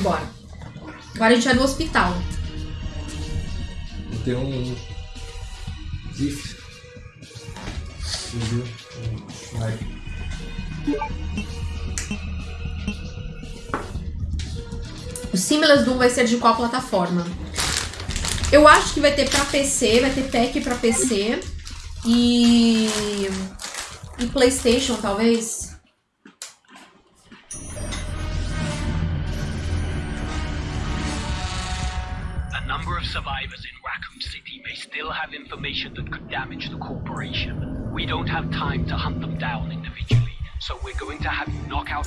Bora. Agora a gente vai no hospital. Tem um. GIF. Viu? Um sniper. O Simulus Doom vai ser de qual plataforma? Eu acho que vai ter pra PC, vai ter pack pra PC e. e PlayStation, talvez.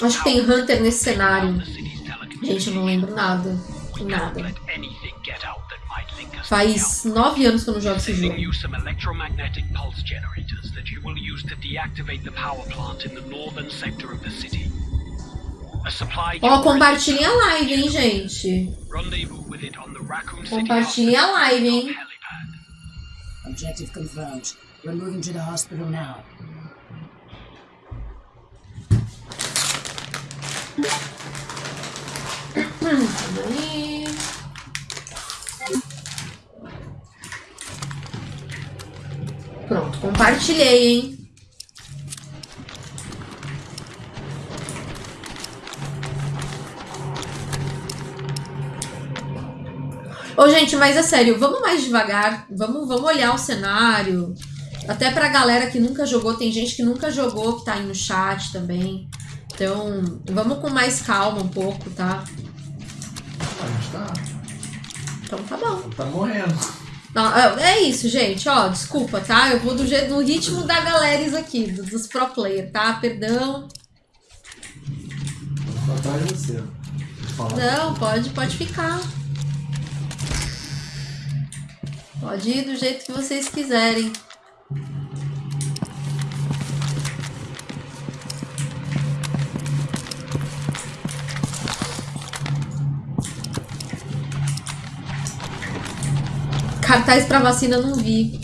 Acho que tem Hunter nesse cenário. Gente, eu não lembro nada. Nada. Faz nove anos que eu não jogo esse jogo. you some electromagnetic pulse generators that you will use to deactivate the power plant in the northern sector of the city. A supply Ó, compartilhem a live, hein, gente. Compartilhem a live, hein. Objective confirmed. We're moving to the hospital now. Pronto, compartilhei, hein? Ô, gente, mas é sério, vamos mais devagar. Vamos, vamos olhar o cenário. Até pra galera que nunca jogou, tem gente que nunca jogou que tá aí no chat também. Então, vamos com mais calma um pouco, tá? A gente tá. Então tá bom. Tá morrendo. Não, é é isso, gente. Ó, desculpa, tá? Eu vou do, jeito, no ritmo da galera aqui, do- dos pro player, tá? Perdão. Tô atrás de você. Não, pode, pode ficar. Pode ir do jeito que vocês quiserem. Cartaz pra vacina não vi.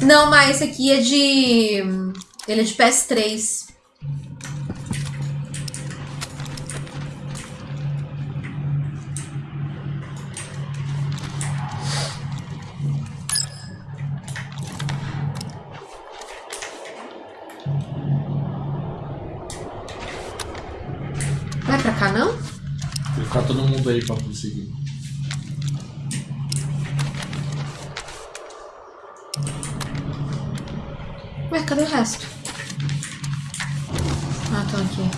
Não, mas esse aqui é de. Ele é de PS3. Ué, cadê o resto? Ah, estão aqui.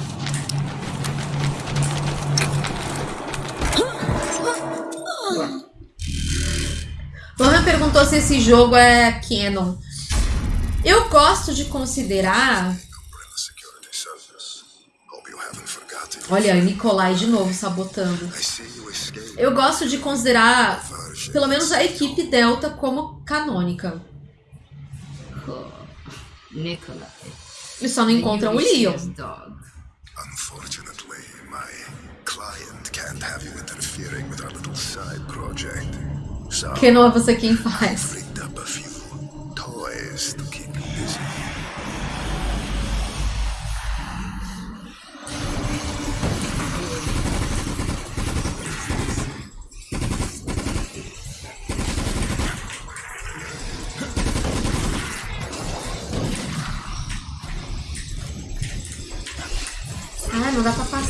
Lohan perguntou se esse jogo é canon. Eu gosto de considerar. Olha, Nicolai de novo sabotando. Eu gosto de considerar, pelo menos, a equipe Delta como canônica. Nikolai. Eles só não encontram o Leon. dog. Unfortunately, my client can't have you interfering with our little side project. So Que não é você quem faz.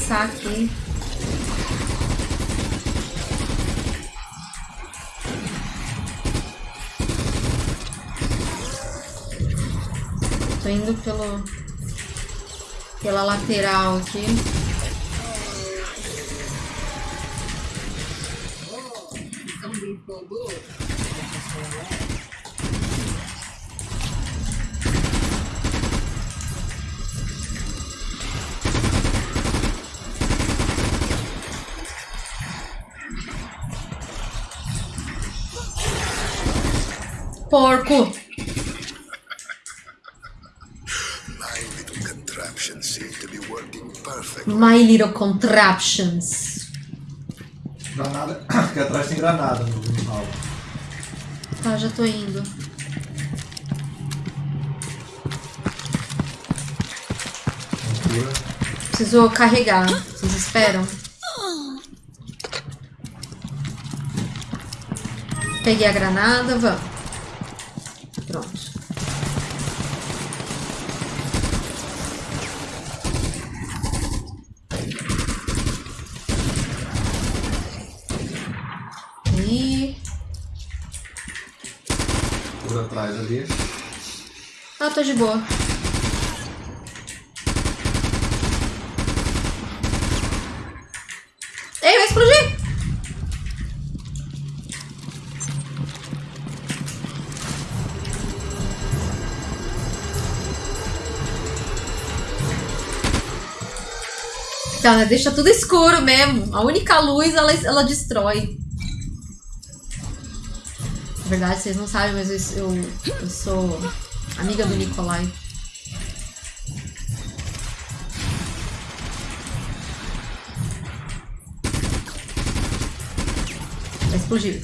Passar aqui. Tô indo pelo pela lateral aqui. Porco! My little contraptions seem to be working perfect. My little contraptions. Granada. Aqui atrás tem granada no no Tá, já tô indo. Preciso carregar. Vocês esperam? Peguei a granada, vamos. Pronto. E... Cura atrás ali. Ah, tô de boa. Ei, vai explodir! Tá, né? deixa tudo escuro mesmo. A única luz ela, ela destrói. Na verdade, vocês não sabem, mas eu, eu, eu sou amiga do Nikolai. Vai explodir.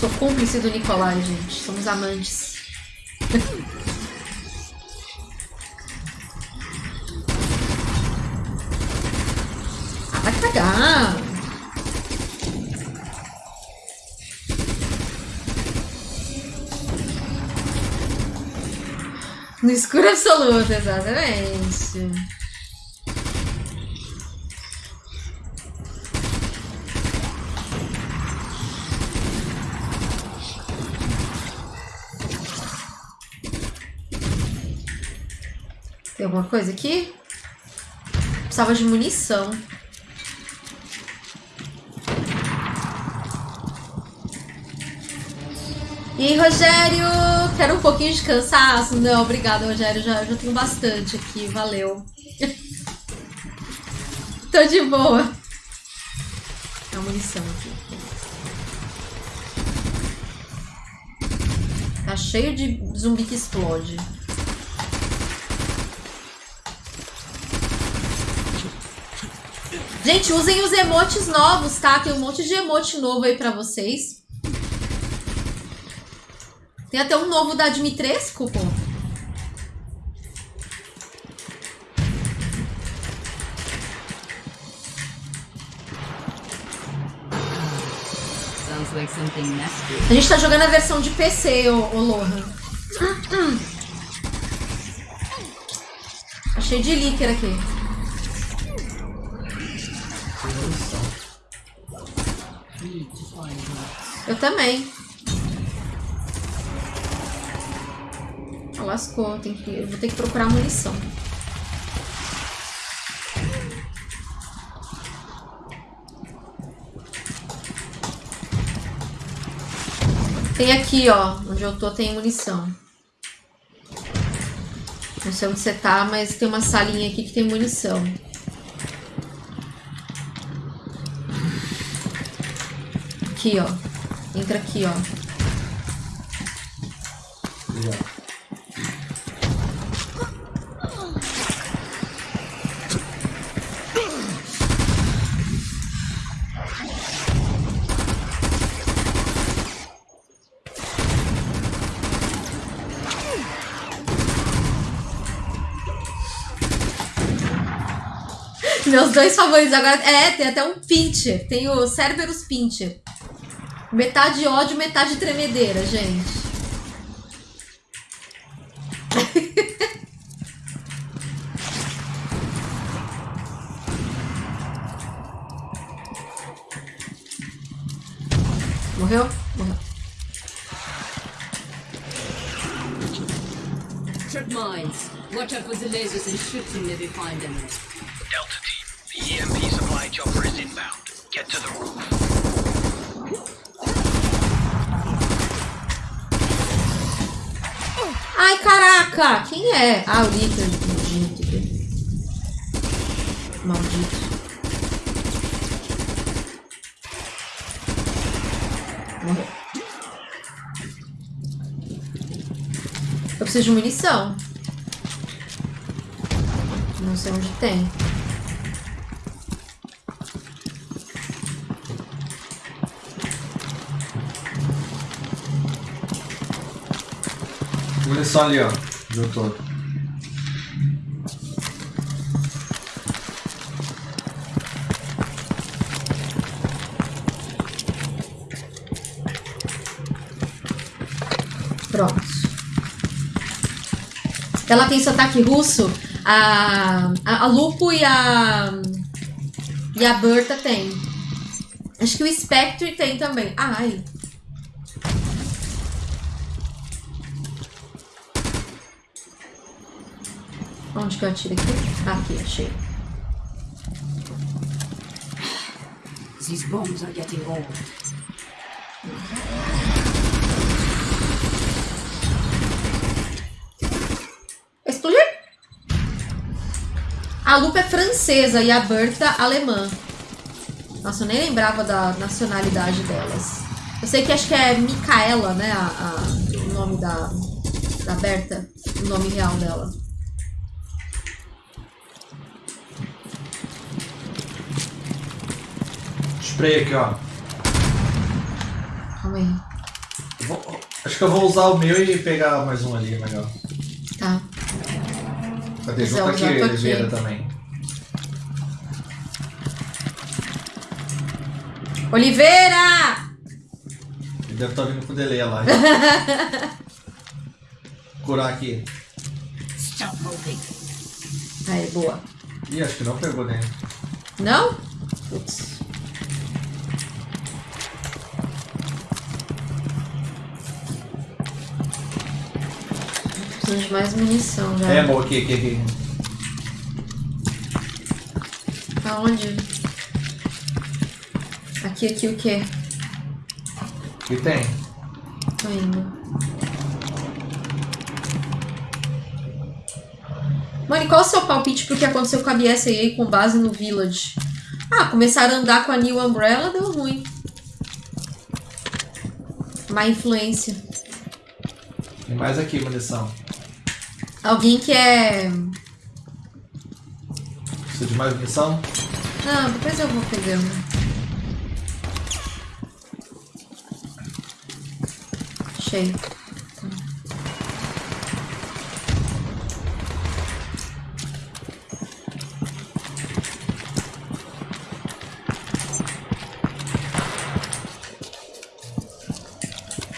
Sou cúmplice do Nikolai, gente. Somos amantes. No escuro absoluto, exatamente. Tem alguma coisa aqui? Precisava de munição. E Rogério? Quero um pouquinho de cansaço? Não, obrigada, Rogério. Já, já tenho bastante aqui. Valeu. Tô de boa. Tem uma munição aqui. Tá cheio de zumbi que explode. Gente, usem os emotes novos, tá? Tem um monte de emote novo aí pra vocês. Tem até um novo da Dimitrescu, pô. Sounds like something nasty. A gente tá jogando a versão de PC, ô, ô Lohan. Cheio de líquido aqui. Eu também. Lascou. Tem que, eu vou ter que procurar munição. Tem aqui, ó. Onde eu tô tem munição. Não sei onde você tá, mas tem uma salinha aqui que tem munição. Aqui, ó. Entra aqui, ó. Meus dois favoritos agora. É, tem até um Pincher. Tem o Cerberus Pincher. Metade ódio, metade tremedeira, gente. Morreu? Morreu. Trip mines. Watch out for the lasers and shoot them if you find them. Ai, caraca! Quem é? Ah, o. Maldito. Maldito. Morreu. Eu preciso de munição. Não sei onde tem. Munição ali, ó. Todo. Pronto. Ela tem sotaque russo. A, a, a Lupo e a. E a Berta tem. Acho que o Spectre tem também. Ai. Onde que eu atiro aqui? Aqui, achei. These bombs are getting old. Explodir? A Lupa é francesa e a Berta alemã. Nossa, eu nem lembrava da nacionalidade delas. Eu sei que acho que é Micaela, né? A, a- o nome da, da Berta. O nome real dela. Spray aqui, ó. Calma aí. Vou- acho que eu vou usar o meu e pegar mais um ali, melhor. Tá. Cadê? É Junto o aqui. Oliveira também. Oliveira! Ele deve estar vindo com delay lá. Curar aqui. Aí, boa. Ih, acho que não pegou nem. Não? Putz. Mais munição já. É, bom, aqui, aqui, aqui. Aonde? Aqui, aqui o quê? Aqui tem. Tô indo. Mano, e qual é o seu palpite pro que aconteceu com a BSAA com base no Village? Ah, começaram a andar com a New Umbrella, deu ruim. Má influência. Tem mais aqui, munição. Alguém que é. Precisa de mais munição? Não, depois eu vou pegando. Achei.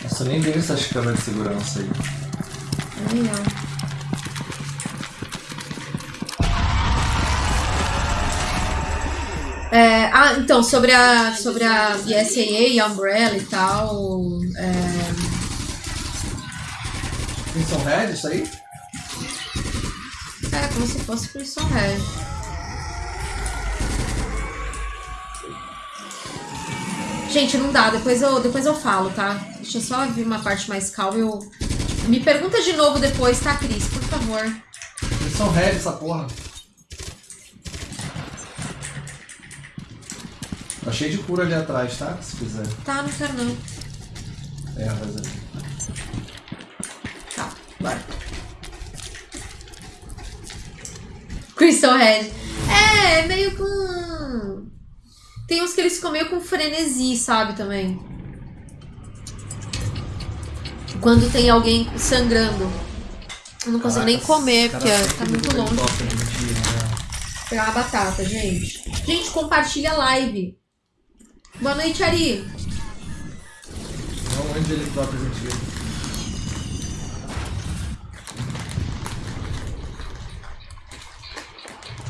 Nossa, nem vi essas câmeras de segurança aí. Ó. ah, então, sobre a, sobre a BSAA e a Umbrella e tal. É, Crimson Red, isso aí? é como se fosse Prison Red. Gente, não dá, depois eu, depois eu falo, tá? Deixa eu só vir uma parte mais calma. Eu... Me pergunta de novo depois, tá, Cris? Por favor. Crimson Red, essa porra. Tá cheio de cura ali atrás, tá? Se quiser. Tá, não quero não. É, mas ali. Tá, bora. Crystal Head. É, é meio com. Tem uns que eles ficam meio com frenesi, sabe, também. Quando tem alguém sangrando. Eu não consigo nem Caraca, comer, cara, porque tá muito longe. top, né, né? Pegar uma batata, gente. Gente, compartilha a live. Boa noite, Ari. Não onde ele top mentira.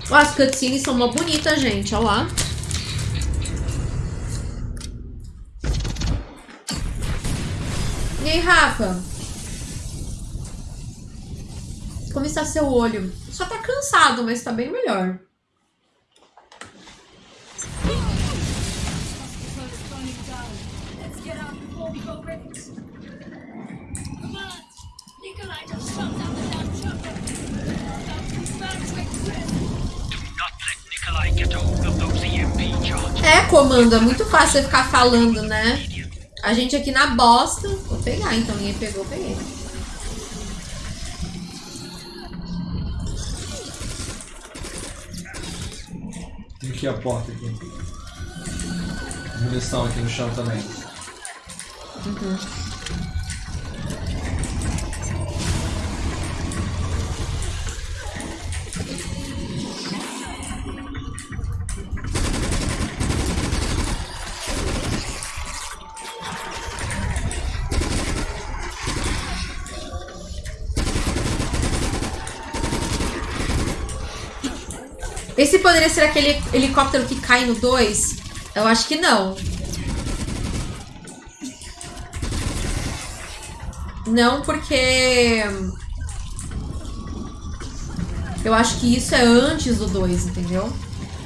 Ó, as cutscenes são mó bonitas, gente. Olha lá. E aí, Rafa? Como está seu olho? Só tá cansado, mas tá bem melhor. É, comando, é muito fácil você ficar falando, né? A gente aqui na bosta. Vou pegar, então ninguém pegou, peguei. Tem aqui a porta aqui. Munição aqui no chão também. Esse poderia ser aquele helicóptero que cai no 2? Eu acho que não. Não, porque. Eu acho que isso é antes do 2, entendeu?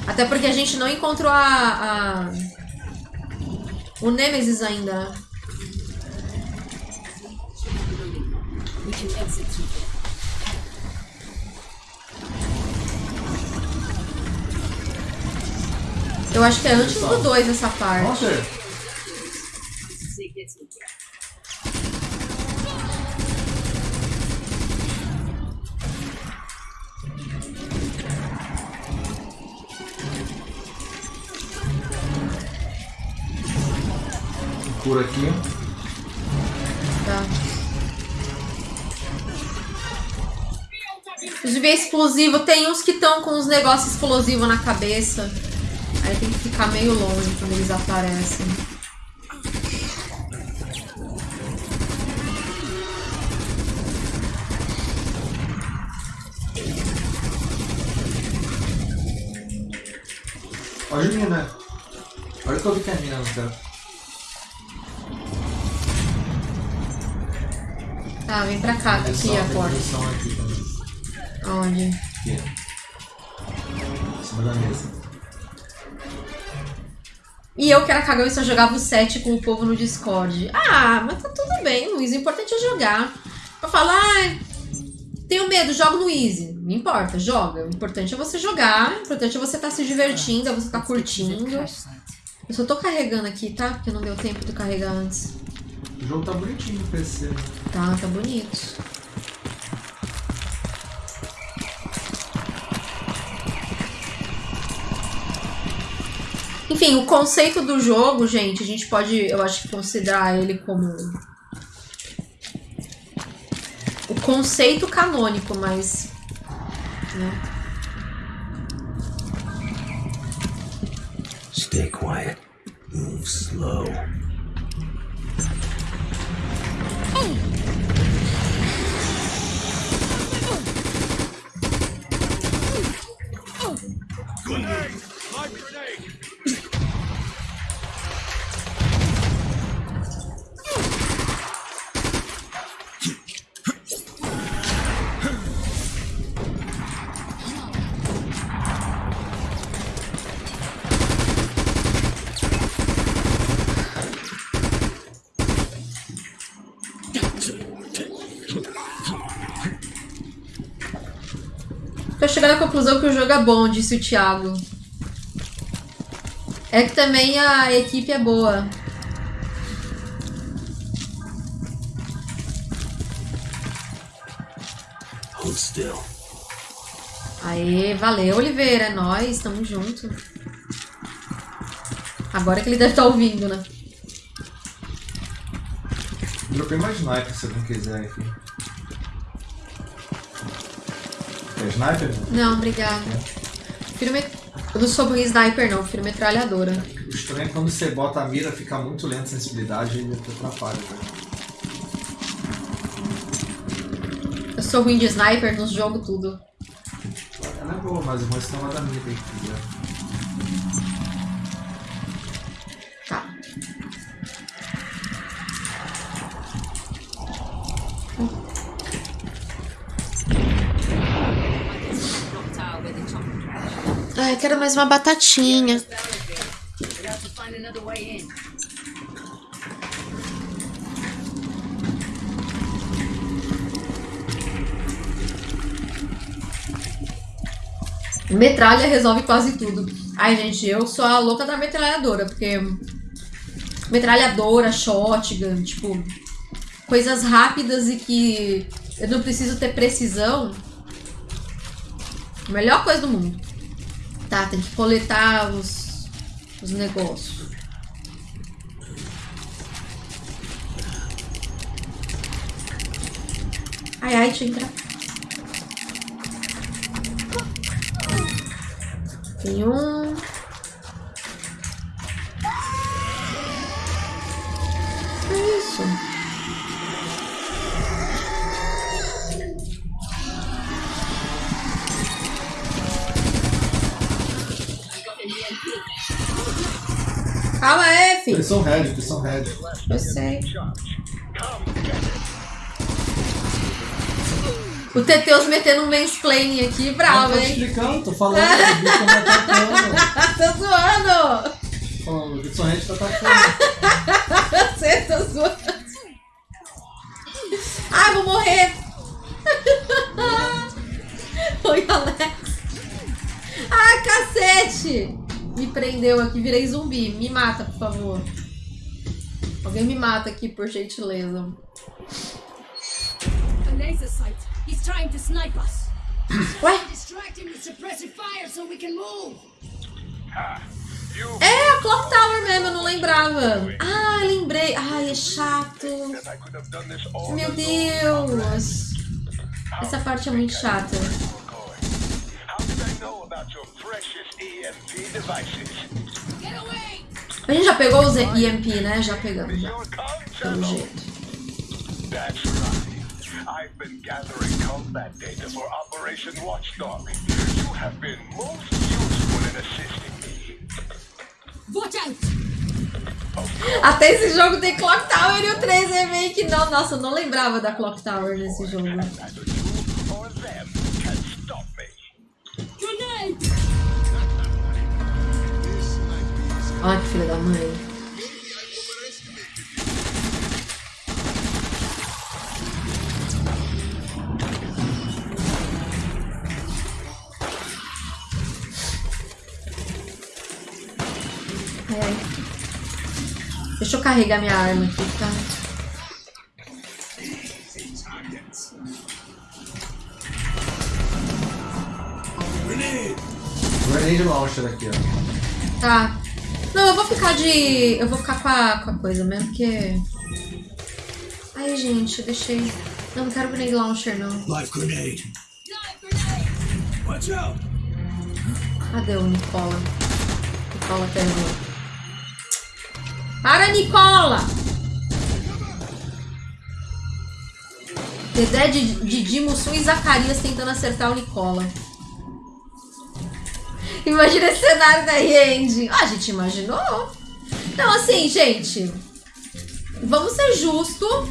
Até porque a gente não encontrou a. a- O Nemesis ainda. Eu acho que é antes do 2 essa parte. Nossa, cura aqui. Tá. Os de ver explosivo, tem uns que estão com uns negócios explosivos na cabeça. Aí tem que ficar meio longe quando eles aparecem. Olha a mina. Olha que eu vi que é a mina no canto. Tá, vem pra cá, que aqui é a porta. aqui. Onde? Aqui. Em cima da mesa. E eu que era cagão e só jogava o 7 com o povo no Discord. Ah, mas tá tudo bem, Luiz. O importante é jogar. Eu falo, ah, tenho medo, jogo no Easy. Não importa, joga. O importante é você jogar. O importante é você estar se divertindo, é você estar curtindo. Crash site. Eu só tô carregando aqui, tá? Porque não deu tempo de carregar antes. O jogo tá bonitinho no PC. Tá, tá bonito. Enfim, o conceito do jogo, gente, a gente pode, eu acho considerar ele como o conceito canônico, mas né? Stay quiet. Move slow. Tô chegando à conclusão que o jogo é bom, disse o Thiago. É que também a equipe é boa. Hold still. Aê, valeu, Oliveira. É nóis, tamo junto. Agora que ele deve estar ouvindo, né? Dropei mais sniper se alguém quiser aqui. É sniper? Não, obrigada. Prefiro met... Eu não sou em sniper, não. Prefiro metralhadora. O estranho é quando você bota a mira, fica muito lenta a sensibilidade e atrapalha. né? Eu sou ruim de sniper nos jogos tudo. Ela é boa, mas o ruim é não da mira aí, entendeu? Ai, quero mais uma batatinha. Metralha resolve quase tudo. Ai, gente, eu sou a louca da metralhadora, porque. Metralhadora, shotgun, tipo. Coisas rápidas e que eu não preciso ter precisão. Melhor coisa do mundo. Tá, tem que coletar os, os negócios. Ai, ai, deixa eu entrar. Tem um. Eles são red, eles são red. Eu sei. O Teteus metendo um mansplaining aqui, bravo, tô hein? explicando, tô falando. O bicho tá atacando. Tô zoando! Falando, o Red tá atacando. Você tá zoando. Ai, vou morrer! Oi, Alex. Ai, cacete! Prendeu aqui, virei zumbi. Me mata, por favor. Alguém me mata aqui, por gentileza. Ué? É a Clock Tower mesmo, eu não lembrava. Ah, lembrei. Ai, é chato. Meu Deus. Essa parte é muito chata. A gente já pegou os EMP, né? Já pegamos, já. Pelo jeito. That's right. I've been gathering combat data for Operation Watchdog. You have been most useful in assisting me. Watch out! Até esse jogo tem Clock Tower e o 3 Remake não. Nossa, eu não lembrava da Clock Tower nesse jogo. Neither you or them can stop me. Grenade! Olha que filha da mãe. Ai. Deixa eu carregar minha arma aqui, tá? Grenade launcher aqui, ó. Tá. Não, eu vou ficar de. Eu vou ficar com a, com a coisa mesmo, porque. Ai, gente, eu deixei. Não, não quero grenade launcher, não. Life grenade. Watch out! Cadê o Nicola? Nicola terminou. Para, Nicola! Dedé, Di- Didi, Mussum e Zacarias tentando acertar o Nicola. Imagina esse cenário da End. Ah, a gente imaginou. Não, assim, gente. Vamos ser justos.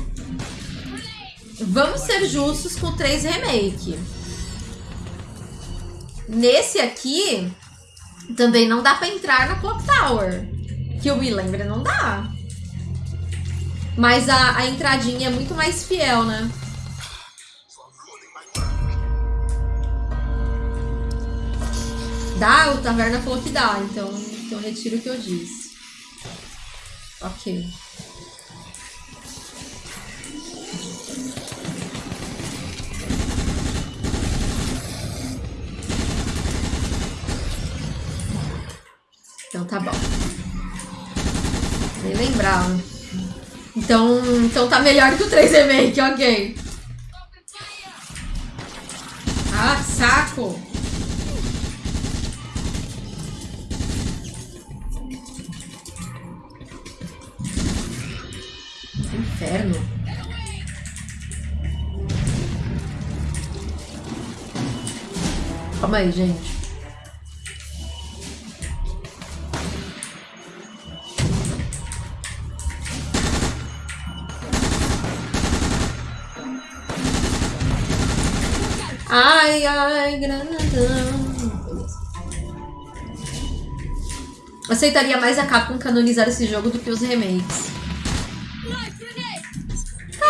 Vamos ser justos com o 3 Remake. Nesse aqui, também não dá pra entrar na Clock Tower. Que eu me lembre, não dá. Mas a, a entradinha é muito mais fiel, né? Dá, o Taverna falou que dá, então, então retiro o que eu disse. Ok. Então tá bom. Nem lembrava. Então, então tá melhor que o 3 Remake, ok. Ah, saco! Inferno. Calma aí, gente. Ai, ai, grandão. Aceitaria mais a Capcom canonizar esse jogo do que os remakes.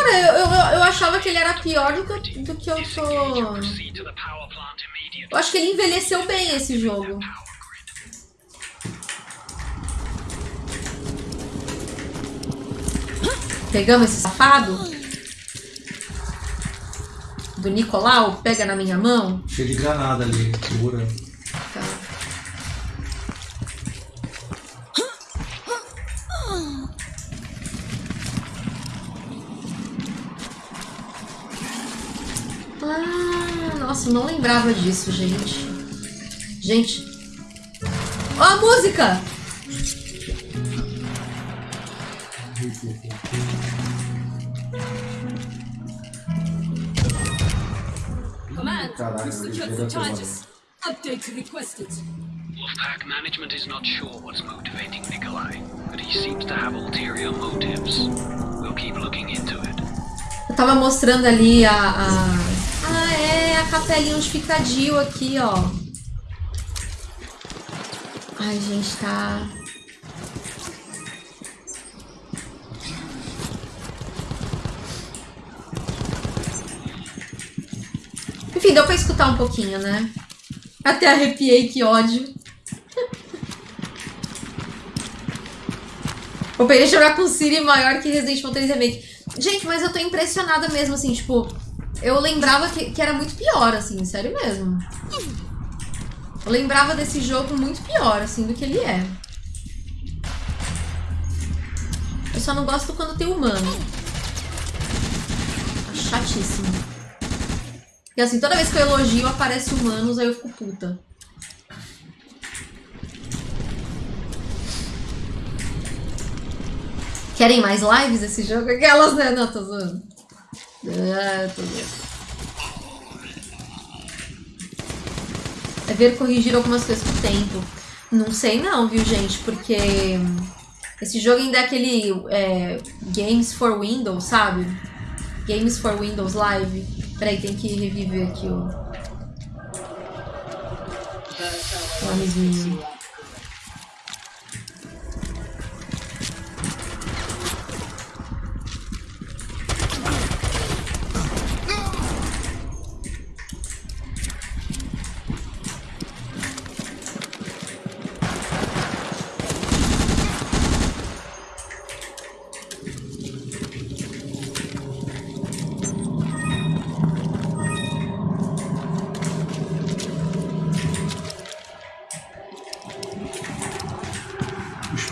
Cara, eu, eu, eu achava que ele era pior do que, do que eu tô. Eu acho que ele envelheceu bem esse jogo. Pegamos esse safado? Do Nicolau? Pega na minha mão? Cheio de granada ali, segura. Tá. Ah, nossa, não lembrava disso, gente. Gente. Ó a música! Caralho. Update requested. Wolfpack management is not sure what's motivating Nikolai, but he seems to have ulterior motives. We'll keep looking into it. Eu tava mostrando ali a. a... A capelinha onde fica a Jill aqui, ó. Ai, gente, tá. Enfim, deu pra escutar um pouquinho, né? Até arrepiei, que ódio. Operation Raccoon City maior que Resident Evil 3 Remake. Gente, mas eu tô impressionada mesmo, assim, tipo... Eu lembrava que, que era muito pior, assim, sério mesmo. Eu lembrava desse jogo muito pior, assim, do que ele é. Eu só não gosto quando tem humano. Acho chatíssimo. E assim, toda vez que eu elogio, aparece humanos, aí eu fico puta. Querem mais lives desse jogo? Aquelas, né? Não, tô zoando. É ver corrigir algumas coisas com o tempo. Não sei não, viu, gente? Porque esse jogo ainda é aquele é, Games for Windows, sabe? Games for Windows Live. Peraí, tem que reviver aqui o... O amiguinho.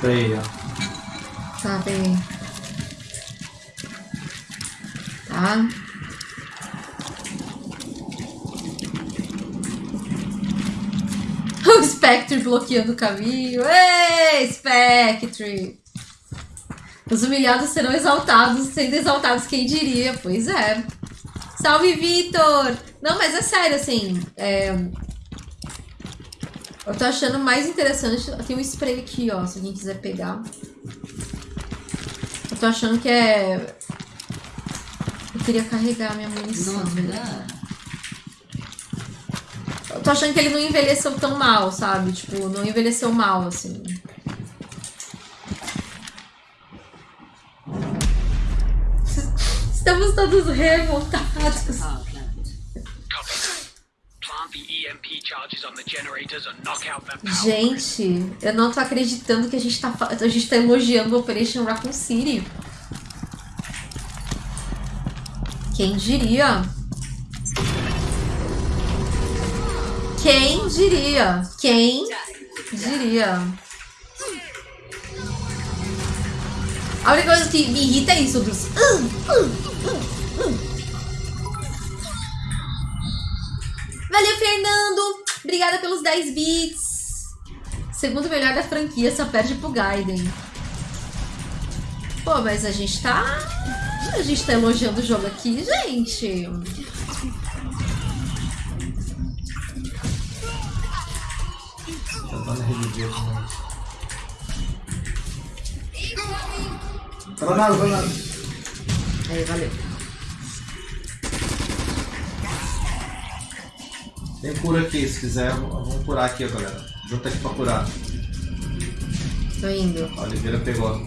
O spray, ó. Tá bem. Tá. O Spectre bloqueando o caminho. Ei, Spectre! Os humilhados serão exaltados, sendo exaltados quem diria. Pois é. Salve, Vitor! Não, mas é sério, assim. é, Eu tô achando mais interessante. Tem um spray aqui, ó, se alguém quiser pegar. Eu tô achando que é. Eu queria carregar minha munição. Eu tô achando que ele não envelheceu tão mal, sabe? Tipo, não envelheceu mal, assim. Estamos todos revoltados. Gente, eu não tô acreditando que a gente tá, a gente tá elogiando o Operation Raccoon City. Quem diria? Quem diria? Quem diria? A única coisa que me irrita é isso, dos. "Hum, hum, hum, Valeu, Fernando! Obrigada pelos 10 bits. Segundo melhor da franquia, só perde pro Gaiden. Pô, mas a gente tá. A gente tá elogiando o jogo aqui, gente. Tentando reviver também. Vai nada, vai nada. Aí, valeu. Tem cura aqui, se quiser, vamos curar aqui, ó, galera. Junta aqui pra curar. Tô indo. A Oliveira pegou.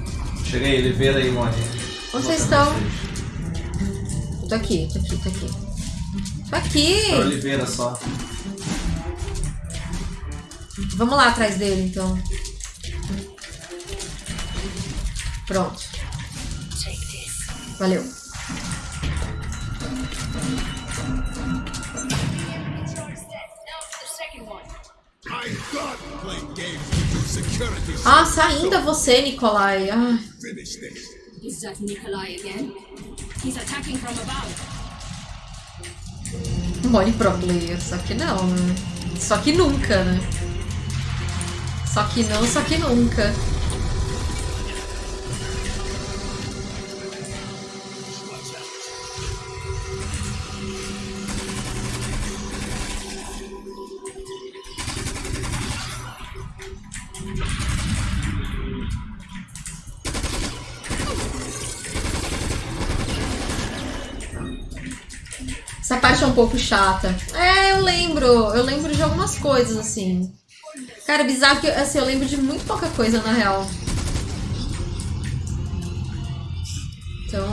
Cheguei, Oliveira aí, Moni. Onde vocês estão? Tô aqui, tô aqui, tô aqui. Tô aqui! Pra Oliveira só. Vamos lá atrás dele, então. Pronto. Valeu. Nossa, ainda você, Nikolai. Ai, finish this. Is that Nikolai again? He's attacking from above. mole pro player. Só que não, né? Só que nunca, né? Só que não, só que nunca. Essa parte é um pouco chata. É, eu lembro. Eu lembro de algumas coisas, assim. Cara, bizarro que assim, eu lembro de muito pouca coisa, na real. Então.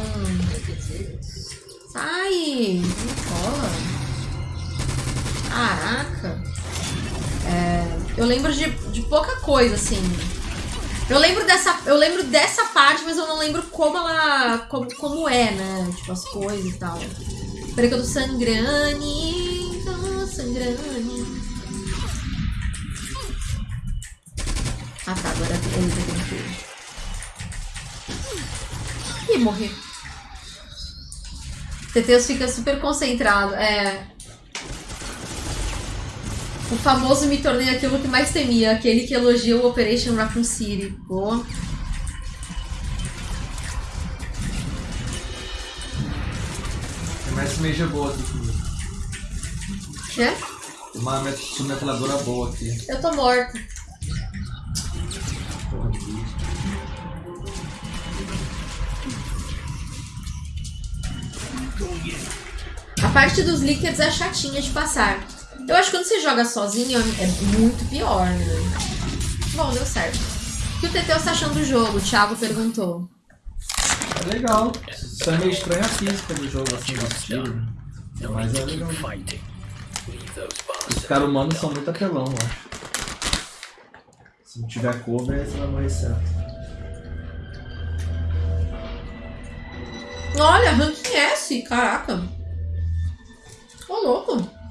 Sai! Cola. Caraca. É, eu lembro de, de pouca coisa, assim. Eu lembro dessa, eu lembro dessa parte, mas eu não lembro como ela, como, como é, né? Tipo as coisas e tal. Peraí que eu tô sangrando, tô sangrando. Ah tá, agora ele tá tranquilo. Ih, morri. Teteus fica super concentrado, é. O famoso me tornei aquilo que mais temia, aquele que elogia o Operation Raccoon City. Boa. Tem mais meja boa aqui comigo. Quê? Tem uma met- submetralhadora boa aqui. Eu tô morta. Porra, aqui. A parte dos líquidos é chatinha de passar. Eu acho que quando você joga sozinho é muito pior, né? Bom, deu certo. O que o Teteus tá achando do jogo? O Thiago perguntou. É legal. Só é meio estranha a física do jogo, assim, do estilo. Mas é legal. Os caras humanos são muito apelão, eu acho. Se não tiver cover, você vai morrer certo. Olha, ranking S, caraca. Ô, louco.